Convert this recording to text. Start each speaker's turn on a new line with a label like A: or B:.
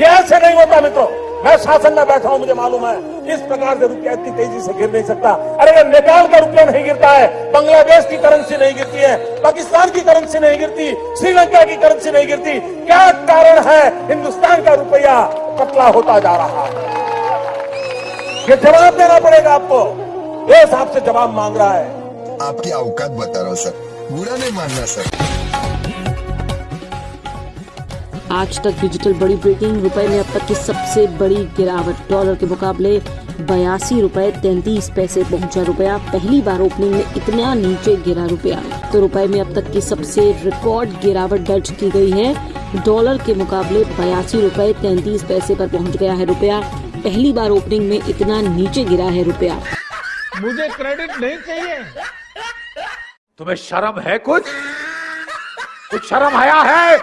A: ये ऐसे नहीं होता मित्रों। मैं शासन में बैठा हूँ, मुझे मालूम है, इस प्रकार से रुपया इतनी तेज़ी से गिर नहीं सकता। अरे ये नेपाल का रुपया नहीं गिरता है, बांग्लादेश की करेंसी नहीं गिरती है, पाकिस्तान की करेंसी नहीं गिरती, श्रीलंका की करेंसी नहीं गिरती। क्या कारण है हिंदुस्तान का रुपया पतला होता जा रहा है? ये जवाब देना पड़ेगा आपको। देश आपसे जवाब मांग रहा है।
B: आपकी औकात बता रहा हूँ, सर। बुरा नहीं मानना, सर।
C: आज तक डिजिटल बड़ी ब्रेकिंग रुपए में अब तक की सबसे बड़ी गिरावट। डॉलर के मुकाबले बयासी रुपए तैतीस पैसे पहुँचा रुपया। पहली बार ओपनिंग में इतना नीचे गिरा रुपया। तो रुपए में अब तक की सबसे रिकॉर्ड गिरावट दर्ज की गई है। डॉलर के मुकाबले बयासी रुपए तैतीस पैसे पर पहुँच गया है रुपया। पहली बार ओपनिंग में इतना नीचे गिरा है रुपया।
D: मुझे क्रेडिट नहीं चाहिए।
A: तुम्हें शर्म है कुछ? कुछ शर्म आया है?